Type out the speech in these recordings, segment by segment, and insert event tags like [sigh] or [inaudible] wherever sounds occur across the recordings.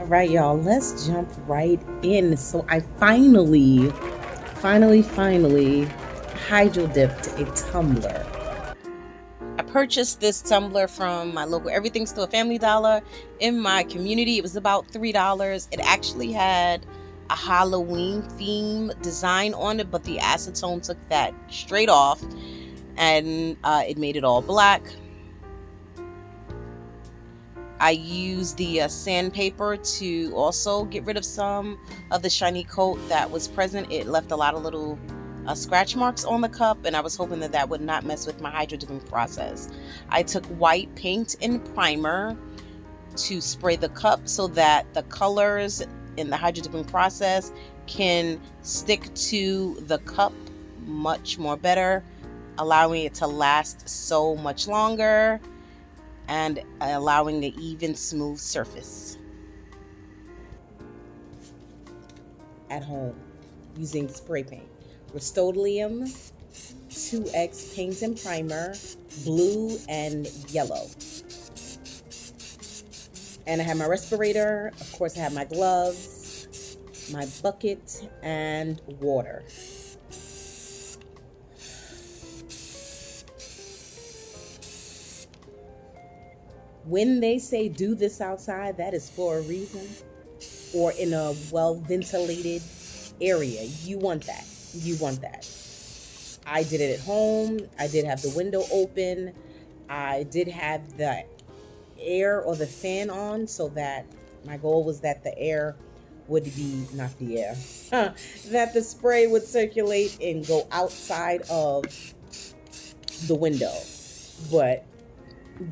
All right, y'all, let's jump right in. So I finally, finally, finally hydro dipped a tumbler. I purchased this tumbler from my local Everything Store Family Dollar in my community. It was about $3. It actually had a Halloween theme design on it, but the acetone took that straight off and uh, it made it all black. I used the uh, sandpaper to also get rid of some of the shiny coat that was present. It left a lot of little uh, scratch marks on the cup and I was hoping that that would not mess with my hydro dipping process. I took white paint and primer to spray the cup so that the colors in the hydro dipping process can stick to the cup much more better, allowing it to last so much longer and allowing an even smooth surface. At home using spray paint. Rust-Oleum 2X paint and primer, blue and yellow. And I have my respirator, of course I have my gloves, my bucket, and water. When they say do this outside, that is for a reason or in a well ventilated area. You want that. You want that. I did it at home. I did have the window open. I did have the air or the fan on so that my goal was that the air would be not the air [laughs] that the spray would circulate and go outside of the window but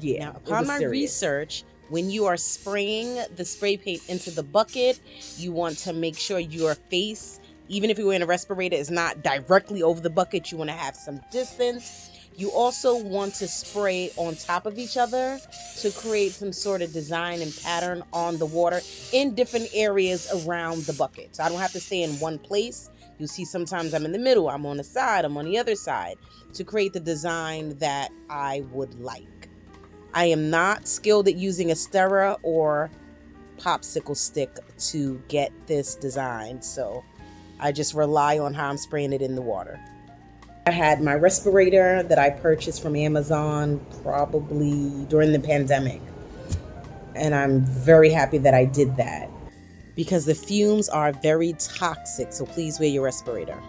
yeah. Now, upon my serious. research, when you are spraying the spray paint into the bucket, you want to make sure your face, even if you're in a respirator, is not directly over the bucket. You want to have some distance. You also want to spray on top of each other to create some sort of design and pattern on the water in different areas around the bucket. So I don't have to stay in one place. You see, sometimes I'm in the middle, I'm on the side, I'm on the other side to create the design that I would like. I am not skilled at using a stirrer or popsicle stick to get this design, so I just rely on how I'm spraying it in the water. I had my respirator that I purchased from Amazon probably during the pandemic. And I'm very happy that I did that because the fumes are very toxic. So please wear your respirator.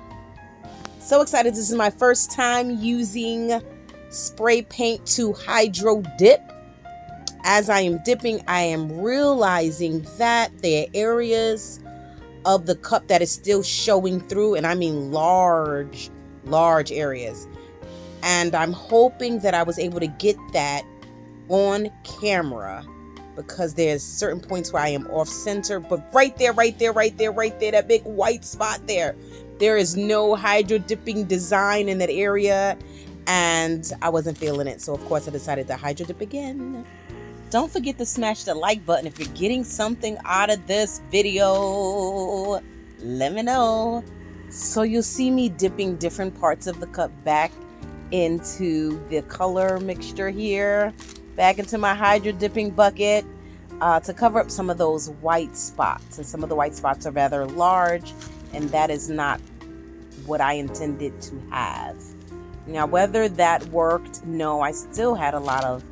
So excited. This is my first time using spray paint to hydro dip. As I am dipping, I am realizing that there are areas of the cup that is still showing through, and I mean large, large areas. And I'm hoping that I was able to get that on camera because there's certain points where I am off center, but right there, right there, right there, right there, that big white spot there, there is no hydro dipping design in that area and I wasn't feeling it. So, of course, I decided to hydro dip again. Don't forget to smash the like button if you're getting something out of this video. Let me know. So, you'll see me dipping different parts of the cup back into the color mixture here, back into my hydro dipping bucket. Uh, to cover up some of those white spots. And some of the white spots are rather large, and that is not what I intended to have. Now, whether that worked, no, I still had a lot of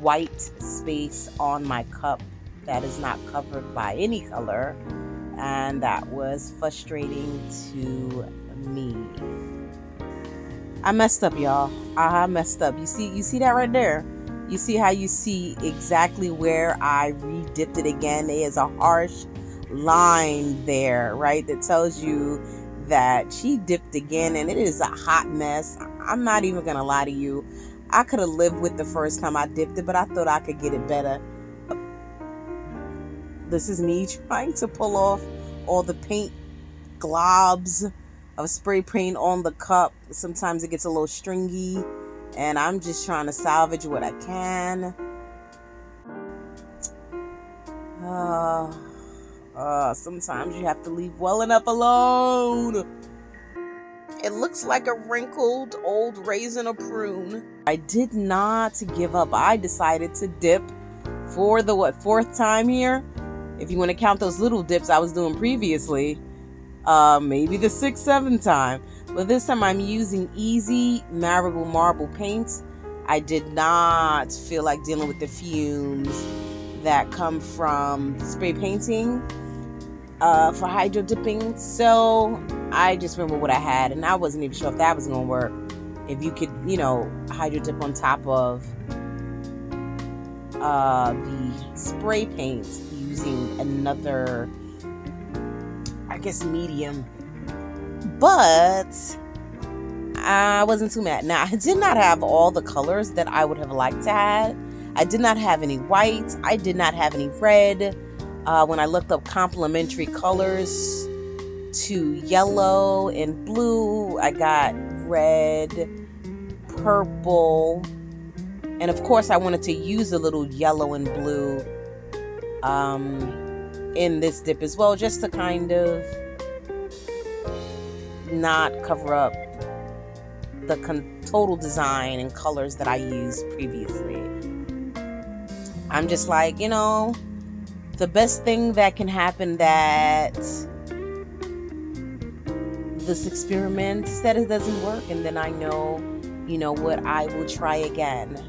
white space on my cup that is not covered by any color, and that was frustrating to me. I messed up, y'all. I messed up. You see, you see that right there. You see how you see exactly where I re-dipped it again. There is a harsh line there, right? That tells you that she dipped again and it is a hot mess. I'm not even gonna lie to you. I could have lived with the first time I dipped it, but I thought I could get it better. This is me trying to pull off all the paint globs of spray paint on the cup. Sometimes it gets a little stringy, and I'm just trying to salvage what I can. [sighs] Uh, uh, sometimes you have to leave well enough alone. It looks like a wrinkled old raisin or prune. I did not give up. I decided to dip for the what fourth time here. if you want to count those little dips I was doing previously, uh, maybe the sixth, seventh time. But this time I'm using easy marble marble paint. I did not feel like dealing with the fumes that come from spray painting uh, for hydro dipping. So I just remember what I had, and I wasn't even sure if that was going to work. If you could, you know, hydro dip on top of uh, the spray paint using another, I guess, medium. But I wasn't too mad. Now, I did not have all the colors that I would have liked to have. I did not have any white. I did not have any red. Uh, when I looked up complementary colors to yellow and blue, I got red, purple, and of course, I wanted to use a little yellow and blue um, in this dip as well, just to kind of not cover up the con- total design and colors that I used previously. I'm just like, you know, the best thing that can happen that this experiment that it doesn't work and then I know, you know what, I will try again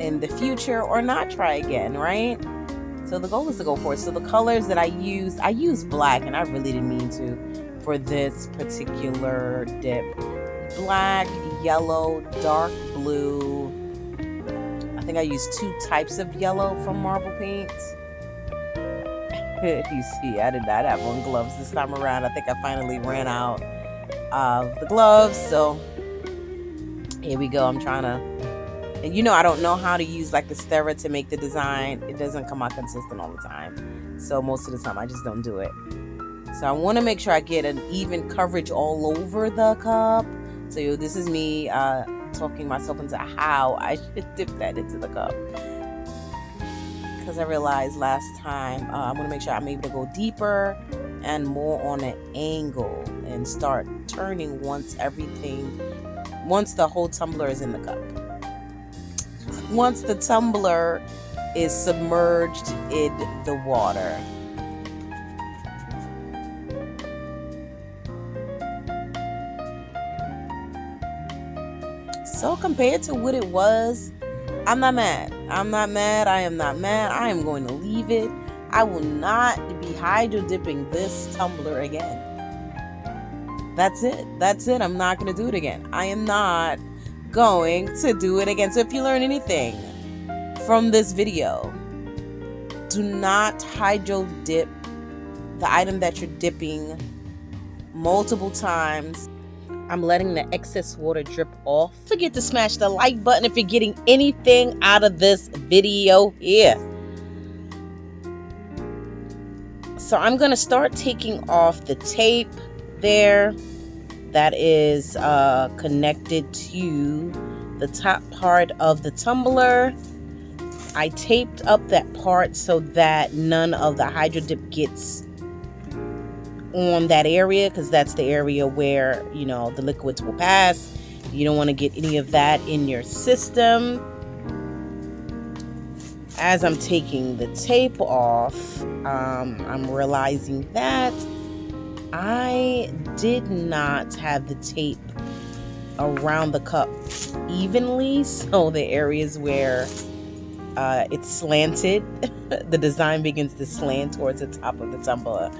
in the future or not try again, right? So the goal is to go for it. So the colors that I used, I used black and I really didn't mean to for this particular dip. Black, yellow, dark blue. I think I used two types of yellow from marble paint. [laughs] you see, I did not have on gloves this time around. I think I finally ran out of the gloves. So here we go. I'm trying to and you know, I don't know how to use like the stirrer to make the design. It doesn't come out consistent all the time. So most of the time I just don't do it. So I want to make sure I get an even coverage all over the cup. So this is me uh, talking myself into how I [laughs] should dip that into the cup. Because I realized last time uh, I'm going to make sure I'm able to go deeper and more on an angle and start turning once everything, once the whole tumbler is in the cup once the tumbler is submerged in the water. So compared to what it was, I'm not mad. I'm not mad. I am not mad. I am going to leave it. I will not be hydro dipping this tumbler again. That's it. That's it. I'm not going to do it again. I am not going to do it again. So if you learn anything from this video, do not hydro dip the item that you're dipping multiple times. I'm letting the excess water drip off. Forget to smash the like button if you're getting anything out of this video here. So I'm going to start taking off the tape there that is uh, connected to the top part of the tumbler. I taped up that part so that none of the hydro dip gets on that area because that's the area where you know the liquids will pass. You don't want to get any of that in your system. As I'm taking the tape off, um, I'm realizing that I did not have the tape around the cup evenly, [laughs] so the areas where uh, it's slanted, [laughs] the design begins to slant towards the top of the tumbler.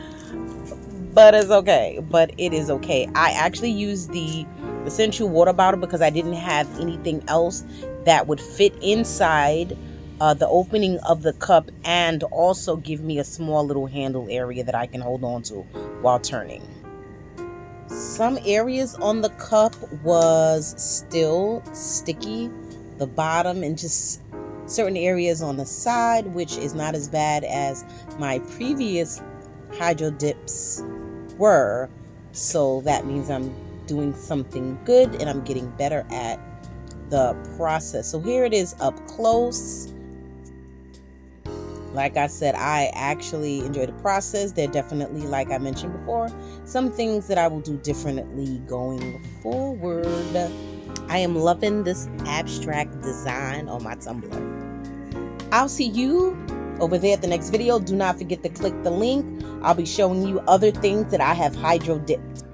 But it's okay. But it is okay. I actually used the Essentia water bottle because I didn't have anything else that would fit inside uh, the opening of the cup and also give me a small little handle area that I can hold on to while turning. Some areas on the cup was still sticky, the bottom and just certain areas on the side, which is not as bad as my previous hydro dips were. So that means I'm doing something good and I'm getting better at the process. So here it is up close like I said, I actually enjoy the process. There definitely, like I mentioned before, some things that I will do differently going forward. I am loving this abstract design on my tumbler. I'll see you over there at the next video. Do not forget to click the link. I'll be showing you other things that I have hydro dipped.